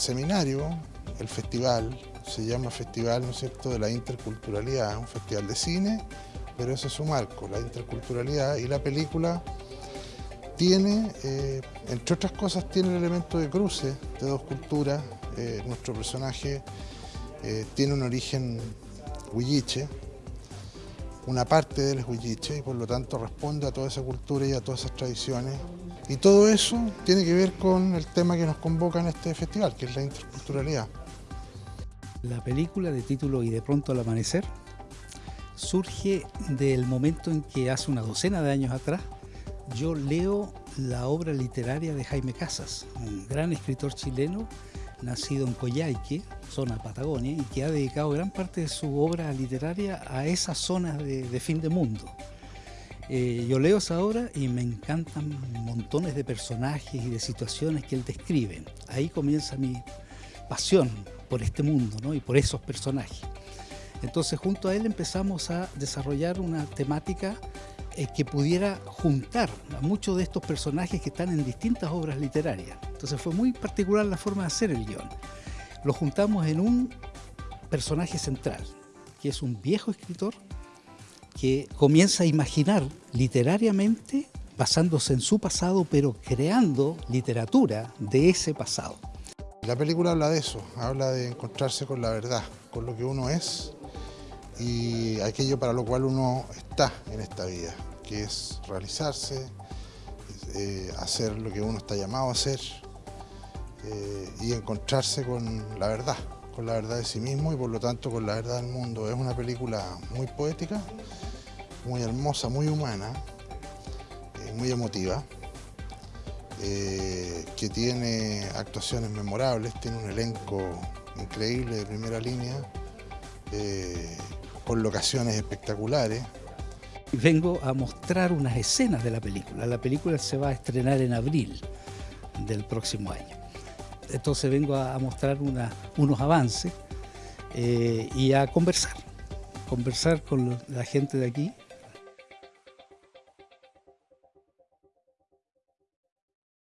seminario, el festival, se llama Festival, de la interculturalidad, un festival de cine, pero ese es su marco, la interculturalidad, y la película tiene, eh, entre otras cosas, tiene el elemento de cruce de dos culturas. Eh, nuestro personaje eh, tiene un origen huilliche, una parte de él es huilliche y por lo tanto responde a toda esa cultura y a todas esas tradiciones. Y todo eso tiene que ver con el tema que nos convoca en este festival, que es la interculturalidad. La película de título Y de pronto al amanecer surge del momento en que hace una docena de años atrás yo leo la obra literaria de Jaime Casas, un gran escritor chileno nacido en Coyhaique, zona Patagonia, y que ha dedicado gran parte de su obra literaria a esas zonas de, fin de mundo. Eh, yo leo esa obra y me encantan montones de personajes y de situaciones que él describe. Ahí comienza mi pasión por este mundo y por esos personajes. Entonces junto a él empezamos a desarrollar una temática eh, que pudiera juntar a muchos de estos personajes que están en distintas obras literarias. Entonces fue muy particular la forma de hacer el guion. Lo juntamos en un personaje central, que es un viejo escritor que comienza a imaginar literariamente basándose en su pasado, pero creando literatura de ese pasado. La película habla de eso, habla de encontrarse con la verdad, con lo que uno es y aquello para lo cual uno está en esta vida que es realizarse, eh, hacer lo que uno está llamado a hacer eh, y encontrarse con la verdad, con la verdad de sí mismo y por lo tanto con la verdad del mundo. Es una película muy poética, muy hermosa, muy humana, eh, muy emotiva, que tiene actuaciones memorables, tiene un elenco increíble de primera línea, con locaciones espectaculares. Vengo a mostrar unas escenas de la película. La película se va a estrenar en abril del próximo año. Entonces vengo a mostrar unos avances eh, y a conversar, conversar con la gente de aquí